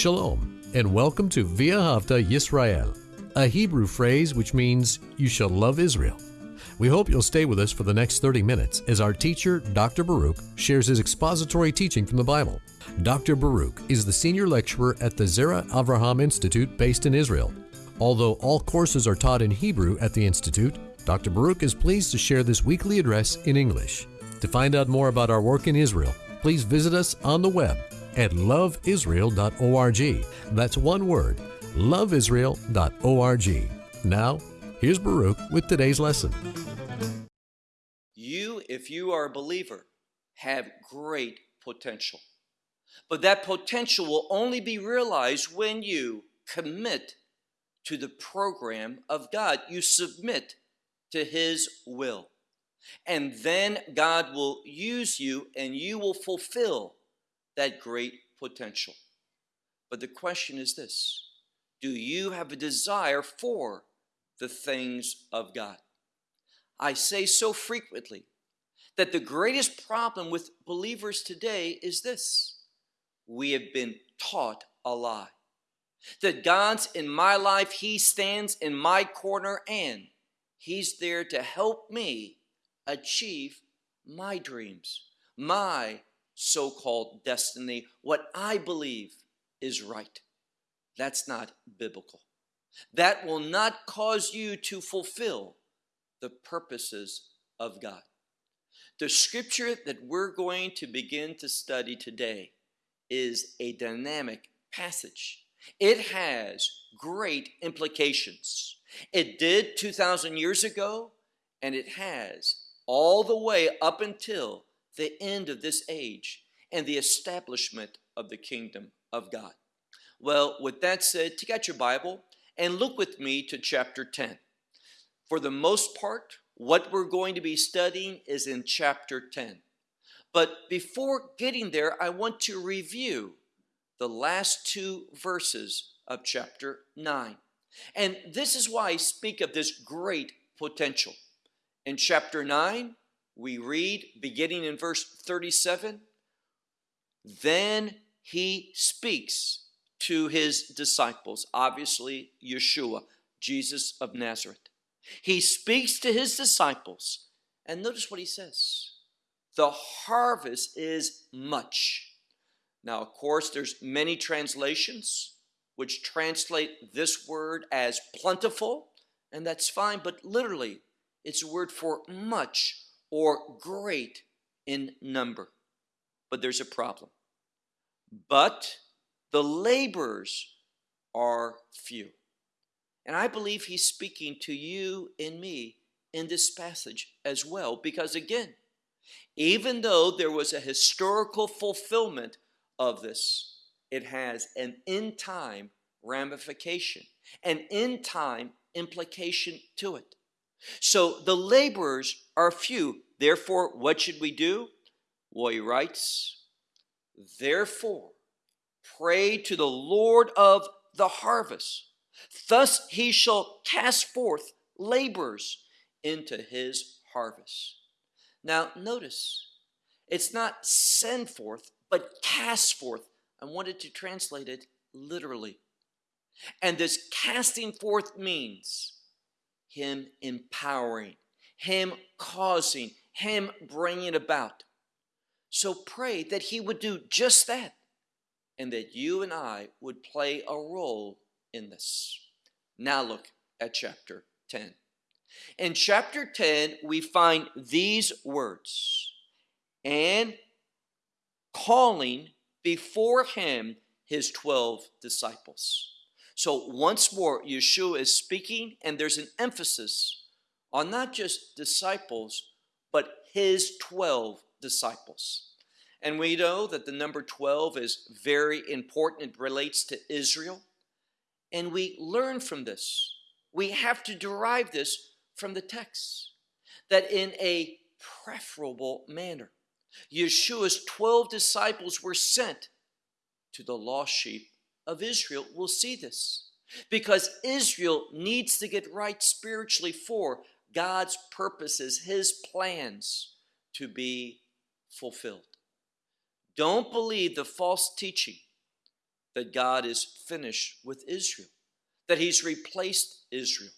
Shalom, and welcome to Ve'ahavta Yisrael, a Hebrew phrase which means you shall love Israel. We hope you'll stay with us for the next 30 minutes as our teacher, Dr. Baruch, shares his expository teaching from the Bible. Dr. Baruch is the senior lecturer at the Zera Avraham Institute based in Israel. Although all courses are taught in Hebrew at the Institute, Dr. Baruch is pleased to share this weekly address in English. To find out more about our work in Israel, please visit us on the web at loveisrael.org. That's one word, loveisrael.org. Now, here's Baruch with today's lesson. You, if you are a believer, have great potential. But that potential will only be realized when you commit to the program of God. You submit to His will. And then God will use you and you will fulfill that great potential. But the question is this Do you have a desire for the things of God? I say so frequently that the greatest problem with believers today is this we have been taught a lie. That God's in my life, He stands in my corner, and He's there to help me achieve my dreams, my so called destiny, what I believe is right. That's not biblical. That will not cause you to fulfill the purposes of God. The scripture that we're going to begin to study today is a dynamic passage. It has great implications. It did 2,000 years ago, and it has all the way up until the end of this age and the establishment of the kingdom of God. Well, with that said, take out your Bible and look with me to chapter 10. For the most part, what we're going to be studying is in chapter 10. But before getting there, I want to review the last two verses of chapter 9. And this is why I speak of this great potential. In chapter 9, we read, beginning in verse 37, then he speaks to his disciples, obviously Yeshua, Jesus of Nazareth. He speaks to his disciples, and notice what he says the harvest is much. Now, of course, there's many translations which translate this word as plentiful, and that's fine, but literally, it's a word for much or great in number. But there's a problem. But the laborers are few. And I believe he's speaking to you and me in this passage as well, because again, even though there was a historical fulfillment of this, it has an in time ramification, an in time implication to it. So the laborers are few. Therefore, what should we do? Well, he writes, Therefore, pray to the Lord of the harvest. Thus he shall cast forth laborers into his harvest. Now, notice, it's not send forth, but cast forth. I wanted to translate it literally. And this casting forth means him empowering, him causing, him bringing about. So pray that he would do just that and that you and I would play a role in this. Now look at chapter 10. In chapter 10, we find these words and calling before him his 12 disciples. So once more, Yeshua is speaking, and there's an emphasis on not just disciples, but his 12 disciples. And we know that the number 12 is very important. It relates to Israel. And we learn from this. We have to derive this from the text that in a preferable manner, Yeshua's 12 disciples were sent to the lost sheep of Israel. We'll see this because Israel needs to get right spiritually for God's purposes, His plans to be fulfilled. Don't believe the false teaching that God is finished with Israel, that He's replaced Israel.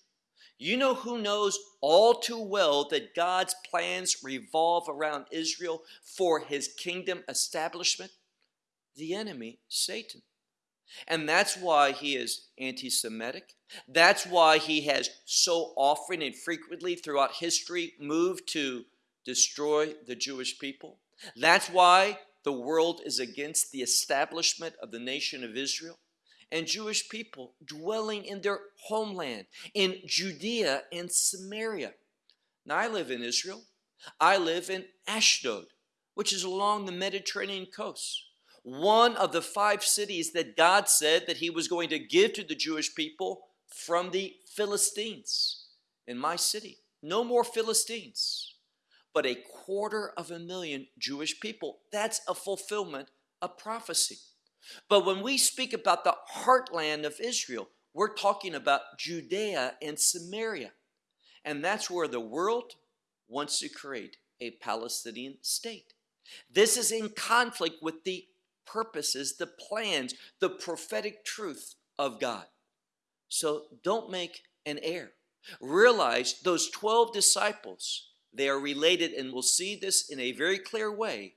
You know who knows all too well that God's plans revolve around Israel for His kingdom establishment? The enemy, Satan. And that's why he is anti Semitic. That's why he has so often and frequently throughout history moved to destroy the Jewish people. That's why the world is against the establishment of the nation of Israel and Jewish people dwelling in their homeland, in Judea and Samaria. Now, I live in Israel. I live in Ashdod, which is along the Mediterranean coast. One of the five cities that God said that He was going to give to the Jewish people from the Philistines in my city. No more Philistines but a quarter of a million Jewish people. That's a fulfillment of prophecy. But when we speak about the heartland of Israel, we're talking about Judea and Samaria. And that's where the world wants to create a Palestinian state. This is in conflict with the purposes, the plans, the prophetic truth of God. So don't make an error. Realize those 12 disciples they are related, and we'll see this in a very clear way,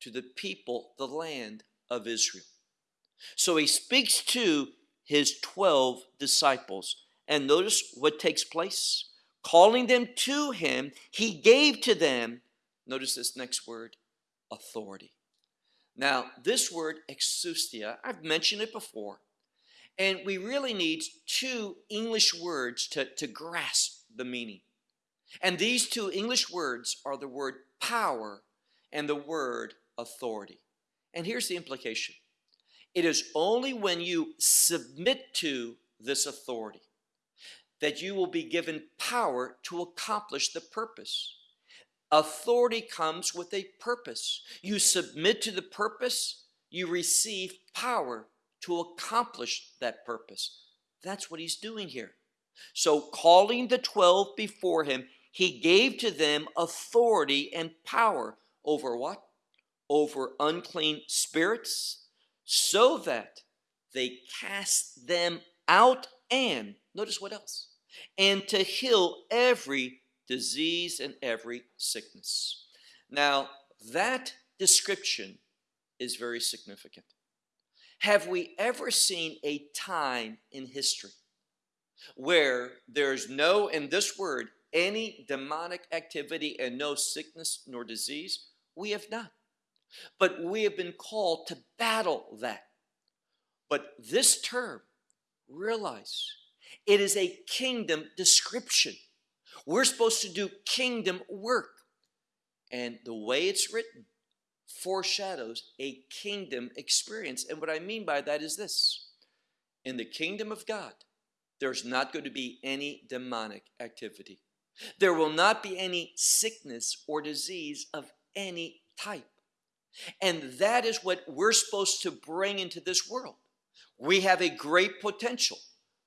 to the people, the land of Israel. So he speaks to his 12 disciples. And notice what takes place. Calling them to him, he gave to them, notice this next word, authority. Now, this word, exousia, I've mentioned it before, and we really need two English words to, to grasp the meaning. And these two English words are the word power and the word authority. And here's the implication it is only when you submit to this authority that you will be given power to accomplish the purpose. Authority comes with a purpose. You submit to the purpose, you receive power to accomplish that purpose. That's what he's doing here. So, calling the 12 before him, he gave to them authority and power over what? Over unclean spirits, so that they cast them out and, notice what else? And to heal every disease and every sickness. Now, that description is very significant. Have we ever seen a time in history where there's no, in this word, any demonic activity and no sickness nor disease? We have not. But we have been called to battle that. But this term, realize, it is a kingdom description. We're supposed to do kingdom work. And the way it's written foreshadows a kingdom experience. And what I mean by that is this in the kingdom of God, there's not going to be any demonic activity. There will not be any sickness or disease of any type. And that is what we're supposed to bring into this world. We have a great potential,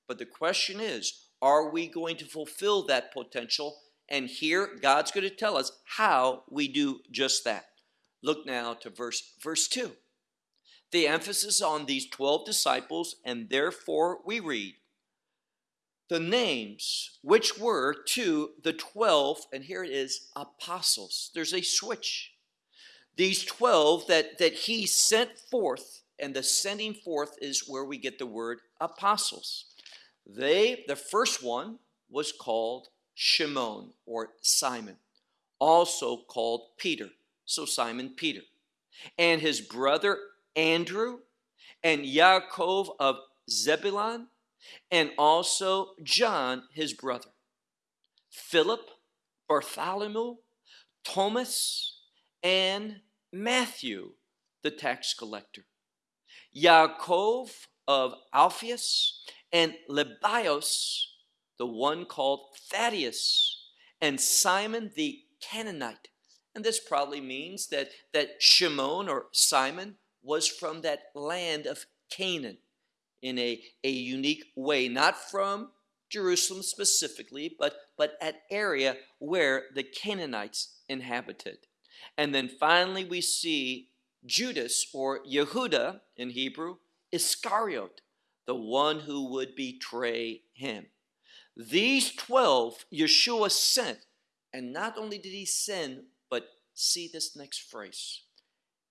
but the question is, are we going to fulfill that potential? And here, God's going to tell us how we do just that. Look now to verse, verse 2. The emphasis on these 12 disciples, and therefore we read, the names which were to the 12, and here it is, apostles. There's a switch. These 12 that, that he sent forth, and the sending forth is where we get the word apostles. They, the first one was called Shimon or Simon, also called Peter. So Simon Peter. And his brother Andrew and Yaakov of Zebedee and also John, his brother, Philip, Bartholomew, Thomas, and Matthew, the tax collector, Yaakov of Alphaeus, and Lebbaeus, the one called Thaddeus, and Simon the Canaanite. And this probably means that, that Shimon or Simon was from that land of Canaan in a, a unique way, not from Jerusalem specifically, but, but an area where the Canaanites inhabited. And then finally, we see Judas or Yehuda in Hebrew Iscariot, the one who would betray him. These 12 Yeshua sent, and not only did he send, but see this next phrase,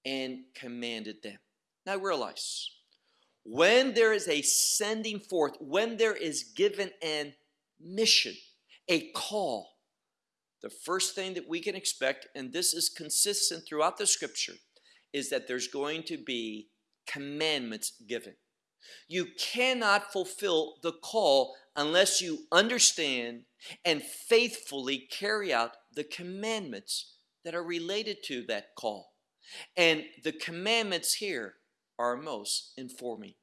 and commanded them. Now realize, when there is a sending forth, when there is given an mission, a call, the first thing that we can expect, and this is consistent throughout the scripture, is that there's going to be commandments given. You cannot fulfill the call unless you understand and faithfully carry out the commandments that are related to that call. And the commandments here are most informing.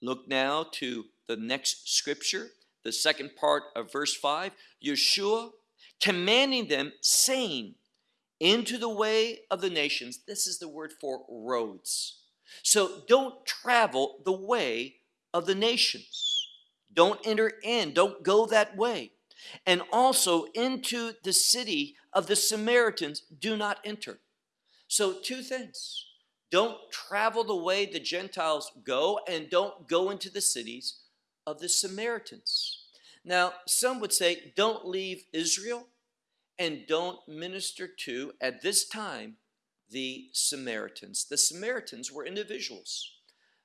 Look now to the next scripture, the second part of verse 5. Yeshua commanding them, saying, Into the way of the nations. This is the word for roads. So don't travel the way of the nations. Don't enter in, don't go that way. And also into the city of the Samaritans, do not enter. So, two things don't travel the way the Gentiles go, and don't go into the cities of the Samaritans. Now, some would say, don't leave Israel and don't minister to, at this time, the Samaritans. The Samaritans were individuals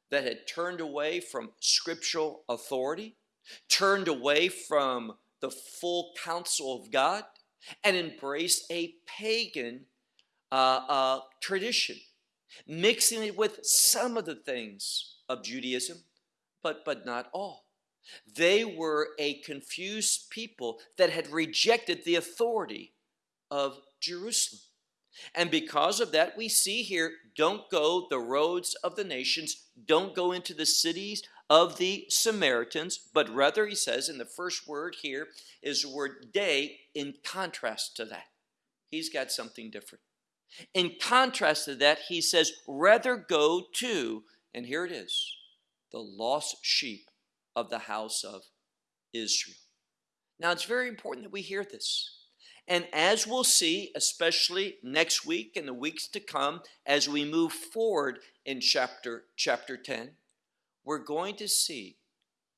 that had turned away from scriptural authority, turned away from the full counsel of God, and embraced a pagan uh, uh, tradition, mixing it with some of the things of Judaism, but, but not all. They were a confused people that had rejected the authority of Jerusalem. And because of that, we see here don't go the roads of the nations, don't go into the cities of the Samaritans, but rather, he says, in the first word here is the word day in contrast to that. He's got something different. In contrast to that, he says, rather go to, and here it is, the lost sheep of the house of Israel. Now, it's very important that we hear this and as we'll see, especially next week and the weeks to come, as we move forward in chapter, chapter 10, we're going to see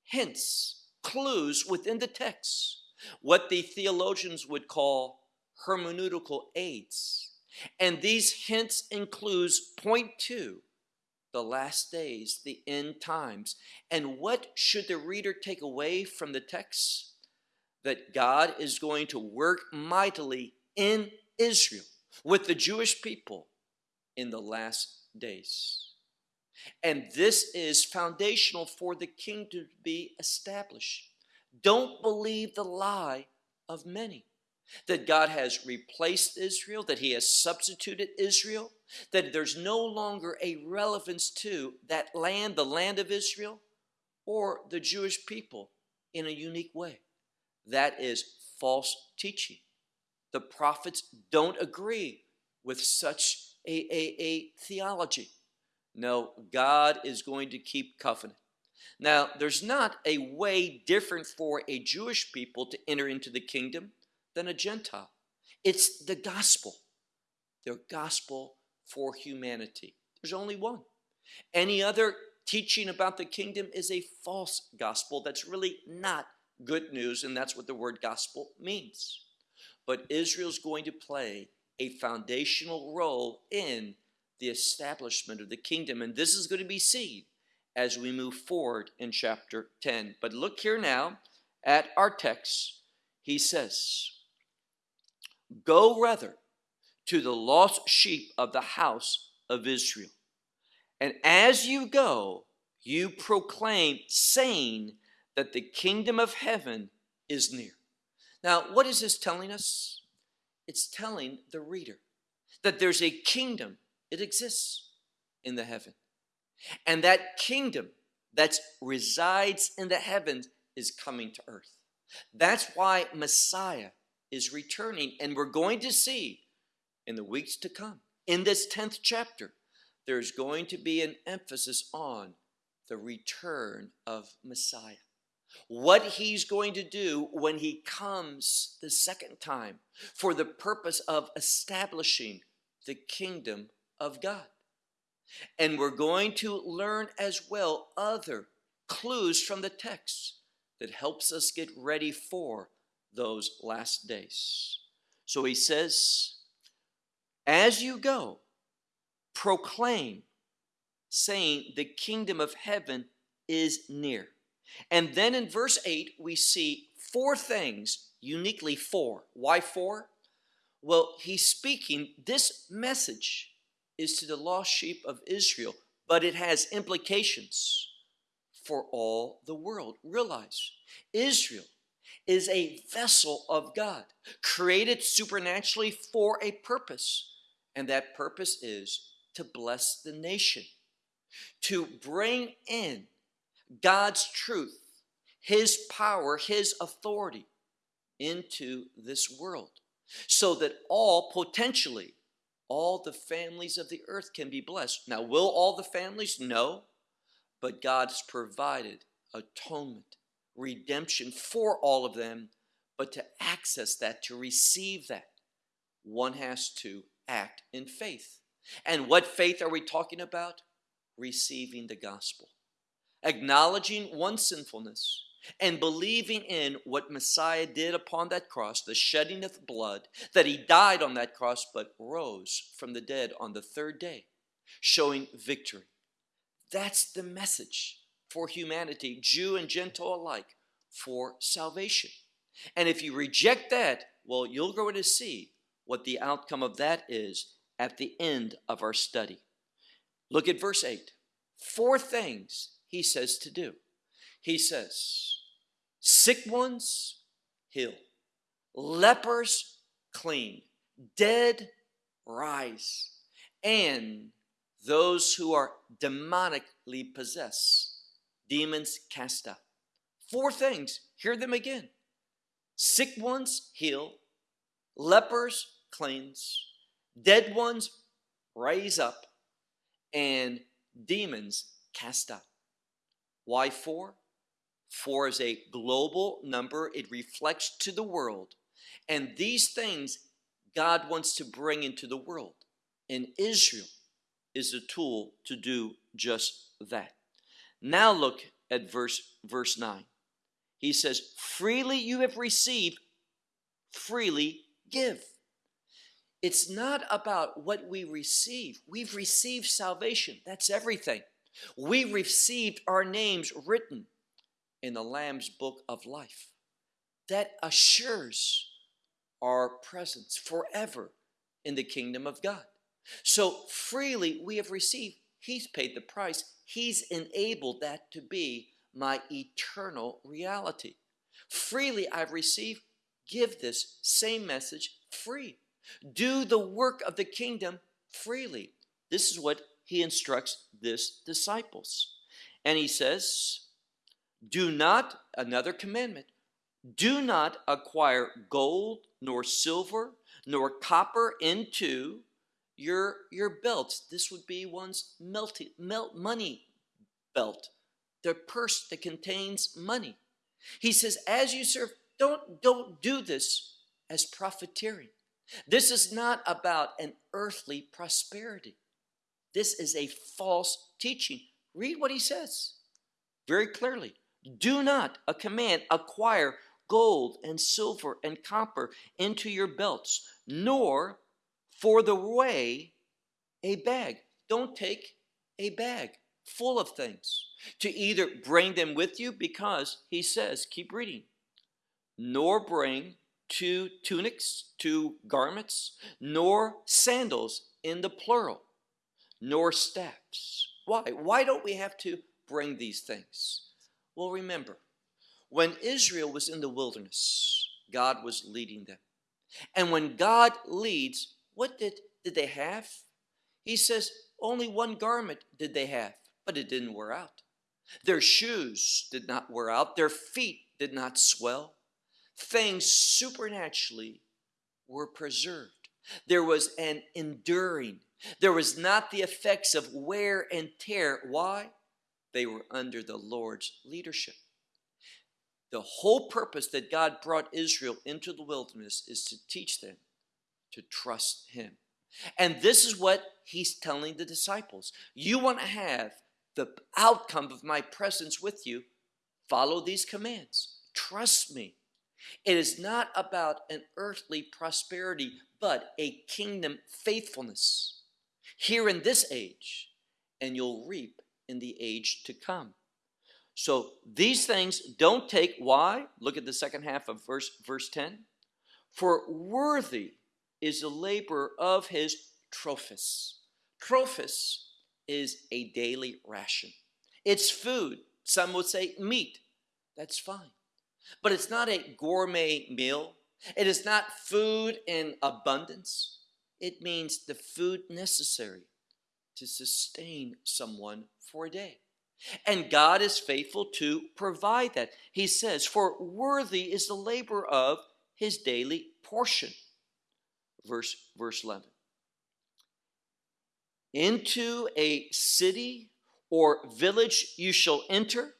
hints, clues within the text, what the theologians would call hermeneutical aids. And these hints and clues point to the last days, the end times. And what should the reader take away from the text? That God is going to work mightily in Israel with the Jewish people in the last days. And this is foundational for the kingdom to be established. Don't believe the lie of many that God has replaced Israel, that He has substituted Israel, that there's no longer a relevance to that land, the land of Israel, or the Jewish people in a unique way. That is false teaching. The prophets don't agree with such a, a, a theology. No, God is going to keep covenant. Now, there's not a way different for a Jewish people to enter into the kingdom than a Gentile. It's the gospel, the gospel for humanity. There's only one. Any other teaching about the kingdom is a false gospel that's really not good news, and that's what the word gospel means. But Israel's going to play a foundational role in the establishment of the kingdom, and this is going to be seen as we move forward in chapter 10. But look here now at our text. He says, Go rather to the lost sheep of the house of Israel. And as you go, you proclaim, saying, that the kingdom of heaven is near. Now, what is this telling us? It's telling the reader that there's a kingdom, it exists in the heaven. And that kingdom that resides in the heavens is coming to earth. That's why Messiah is returning. And we're going to see in the weeks to come, in this 10th chapter, there's going to be an emphasis on the return of Messiah what he's going to do when he comes the second time for the purpose of establishing the kingdom of God. And we're going to learn as well other clues from the text that helps us get ready for those last days. So he says, as you go, proclaim, saying, The kingdom of heaven is near. And then in verse 8, we see four things, uniquely four. Why four? Well, he's speaking, this message is to the lost sheep of Israel, but it has implications for all the world. Realize Israel is a vessel of God, created supernaturally for a purpose, and that purpose is to bless the nation, to bring in God's truth, His power, His authority into this world, so that all potentially, all the families of the earth can be blessed. Now, will all the families? No, but God's provided atonement, redemption for all of them, but to access that, to receive that, one has to act in faith. And what faith are we talking about? Receiving the gospel acknowledging one's sinfulness and believing in what Messiah did upon that cross, the shedding of blood, that he died on that cross but rose from the dead on the third day, showing victory. That's the message for humanity, Jew and Gentile alike, for salvation. And if you reject that, well, you'll go to see what the outcome of that is at the end of our study. Look at verse 8. Four things he says to do. He says, sick ones heal, lepers clean, dead rise, and those who are demonically possessed, demons cast out. Four things, hear them again. Sick ones heal, lepers cleanse, dead ones raise up, and demons cast out. Why four? Four is a global number, it reflects to the world. And these things God wants to bring into the world. And Israel is a tool to do just that. Now look at verse verse 9. He says, "Freely you have received, freely give." It's not about what we receive. We've received salvation. That's everything. We received our names written in the Lamb's book of life. That assures our presence forever in the kingdom of God. So freely we have received. He's paid the price. He's enabled that to be my eternal reality. Freely I've received. Give this same message free. Do the work of the kingdom freely. This is what he instructs this disciples. And he says, Do not, another commandment, do not acquire gold nor silver nor copper into your your belts. This would be one's melty, melt money belt, the purse that contains money. He says, as you serve, don't don't do this as profiteering. This is not about an earthly prosperity. This is a false teaching. Read what he says very clearly. Do not, a command, acquire gold and silver and copper into your belts, nor for the way a bag. Don't take a bag full of things to either bring them with you because he says, keep reading, nor bring two tunics, two garments, nor sandals in the plural nor steps. Why? Why don't we have to bring these things? Well, remember, when Israel was in the wilderness, God was leading them. And when God leads, what did, did they have? He says, only one garment did they have, but it didn't wear out. Their shoes did not wear out, their feet did not swell. Things supernaturally were preserved. There was an enduring there was not the effects of wear and tear. Why? They were under the Lord's leadership. The whole purpose that God brought Israel into the wilderness is to teach them to trust Him. And this is what he's telling the disciples. You want to have the outcome of my presence with you, follow these commands. Trust me. It is not about an earthly prosperity, but a kingdom faithfulness here in this age, and you'll reap in the age to come. So these things don't take why? Look at the second half of verse verse 10. For worthy is the labor of his trophis. Trophis is a daily ration. It's food. Some would say meat. That's fine. But it's not a gourmet meal. It is not food in abundance. It means the food necessary to sustain someone for a day. And God is faithful to provide that. He says, For worthy is the labor of his daily portion. Verse, verse 11. Into a city or village you shall enter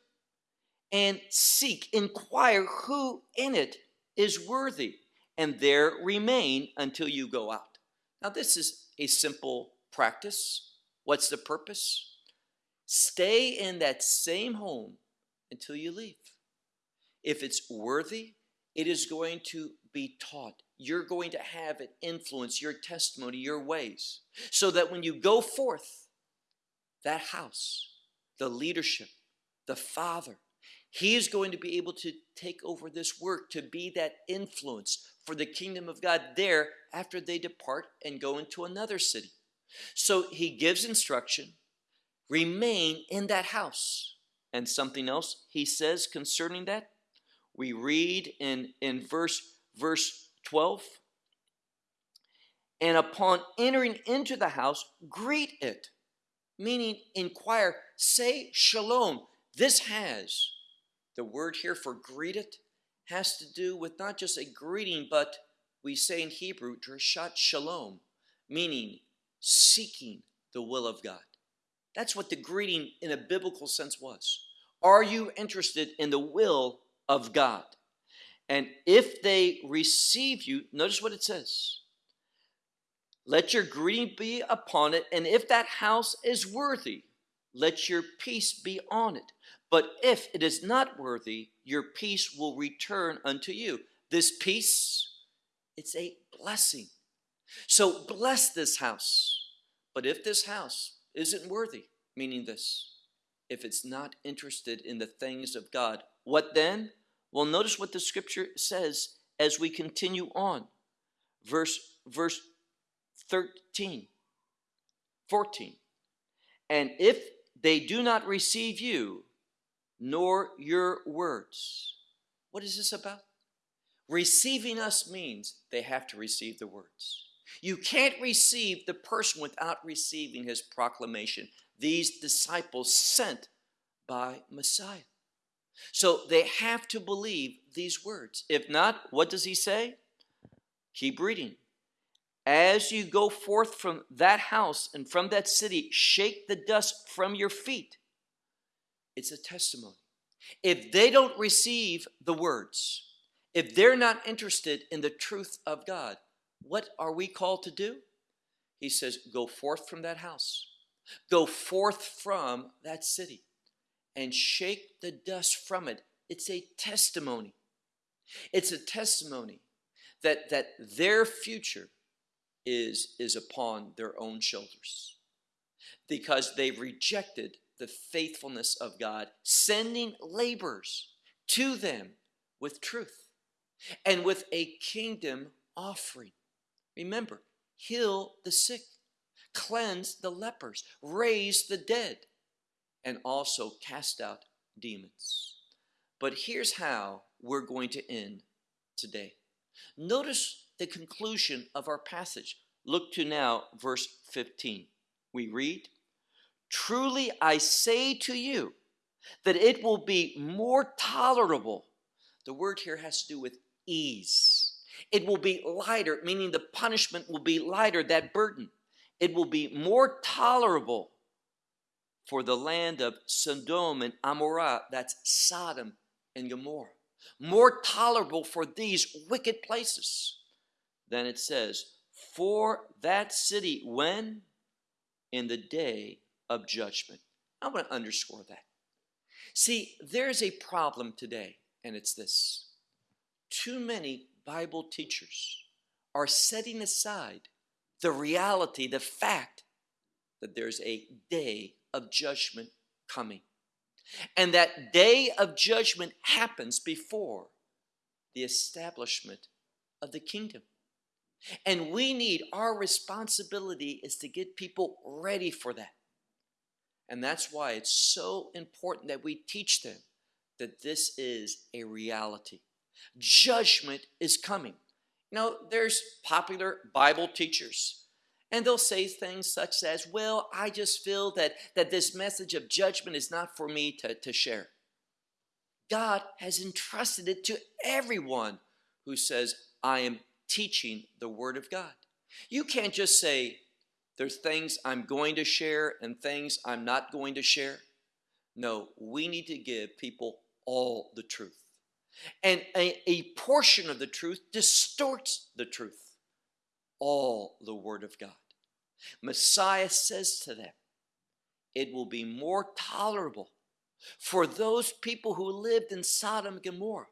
and seek, inquire who in it is worthy, and there remain until you go out. Now, this is a simple practice. What's the purpose? Stay in that same home until you leave. If it's worthy, it is going to be taught. You're going to have it influence your testimony, your ways, so that when you go forth, that house, the leadership, the father, he is going to be able to take over this work to be that influence for the kingdom of God there after they depart and go into another city. So he gives instruction, remain in that house. And something else he says concerning that, we read in, in verse, verse 12. And upon entering into the house, greet it, meaning inquire, say shalom. This has, the word here for greet it, has to do with not just a greeting, but we say in Hebrew, drishat shalom, meaning seeking the will of God. That's what the greeting in a biblical sense was. Are you interested in the will of God? And if they receive you, notice what it says. Let your greeting be upon it, and if that house is worthy, let your peace be on it. But if it is not worthy, your peace will return unto you. This peace, it's a blessing. So bless this house. But if this house isn't worthy, meaning this, if it's not interested in the things of God, what then? Well, notice what the scripture says as we continue on. Verse, verse 13, 14. And if they do not receive you, nor your words. What is this about? Receiving us means they have to receive the words. You can't receive the person without receiving his proclamation. These disciples sent by Messiah. So they have to believe these words. If not, what does he say? Keep reading. As you go forth from that house and from that city, shake the dust from your feet. It's a testimony. If they don't receive the words, if they're not interested in the truth of God, what are we called to do? He says, Go forth from that house, go forth from that city, and shake the dust from it. It's a testimony. It's a testimony that, that their future is, is upon their own shoulders because they've rejected the faithfulness of God, sending laborers to them with truth and with a kingdom offering. Remember, heal the sick, cleanse the lepers, raise the dead, and also cast out demons. But here's how we're going to end today. Notice the conclusion of our passage. Look to now verse 15. We read, Truly I say to you that it will be more tolerable. The word here has to do with ease it will be lighter, meaning the punishment will be lighter, that burden. It will be more tolerable for the land of Sodom and Amorah, that's Sodom and Gomorrah. More tolerable for these wicked places than it says for that city when? In the day of judgment. I want to underscore that. See, there's a problem today, and it's this too many Bible teachers are setting aside the reality, the fact that there's a day of judgment coming. And that day of judgment happens before the establishment of the kingdom. And we need, our responsibility is to get people ready for that. And that's why it's so important that we teach them that this is a reality. Judgment is coming. You know, there's popular Bible teachers, and they'll say things such as, Well, I just feel that, that this message of judgment is not for me to, to share. God has entrusted it to everyone who says, I am teaching the Word of God. You can't just say, There's things I'm going to share and things I'm not going to share. No, we need to give people all the truth. And a, a portion of the truth distorts the truth. All the Word of God. Messiah says to them, It will be more tolerable for those people who lived in Sodom and Gomorrah,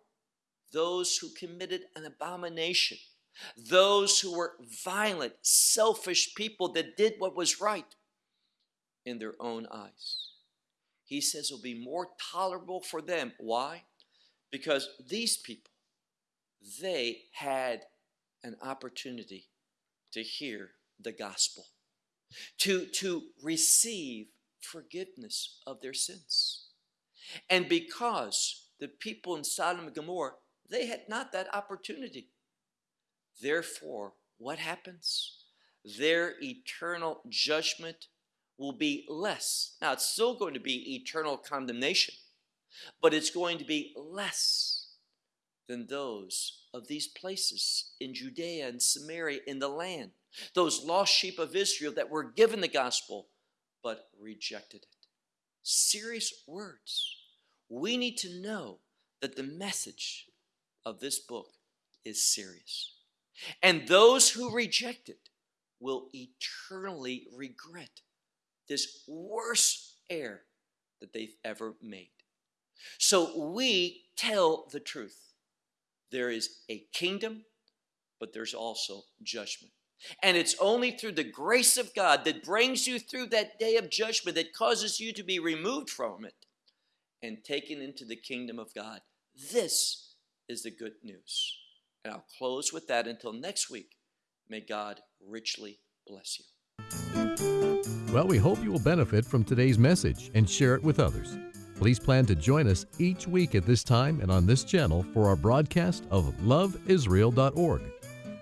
those who committed an abomination, those who were violent, selfish people that did what was right in their own eyes. He says it'll be more tolerable for them. Why? because these people they had an opportunity to hear the gospel to to receive forgiveness of their sins and because the people in Sodom and Gomorrah they had not that opportunity therefore what happens their eternal judgment will be less now it's still going to be eternal condemnation but it's going to be less than those of these places in Judea and Samaria in the land, those lost sheep of Israel that were given the gospel but rejected it. Serious words. We need to know that the message of this book is serious. And those who reject it will eternally regret this worst error that they've ever made. So we tell the truth. There is a kingdom, but there's also judgment. And it's only through the grace of God that brings you through that day of judgment that causes you to be removed from it and taken into the kingdom of God. This is the good news. And I'll close with that until next week. May God richly bless you. Well, we hope you will benefit from today's message and share it with others. Please plan to join us each week at this time and on this channel for our broadcast of loveisrael.org.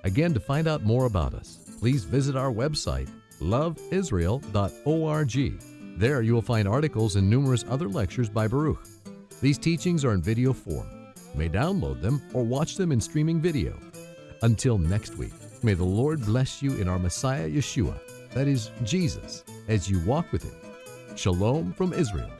Again, to find out more about us, please visit our website, loveisrael.org. There you will find articles and numerous other lectures by Baruch. These teachings are in video form. May download them or watch them in streaming video. Until next week, may the Lord bless you in our Messiah Yeshua, that is, Jesus, as you walk with Him. Shalom from Israel.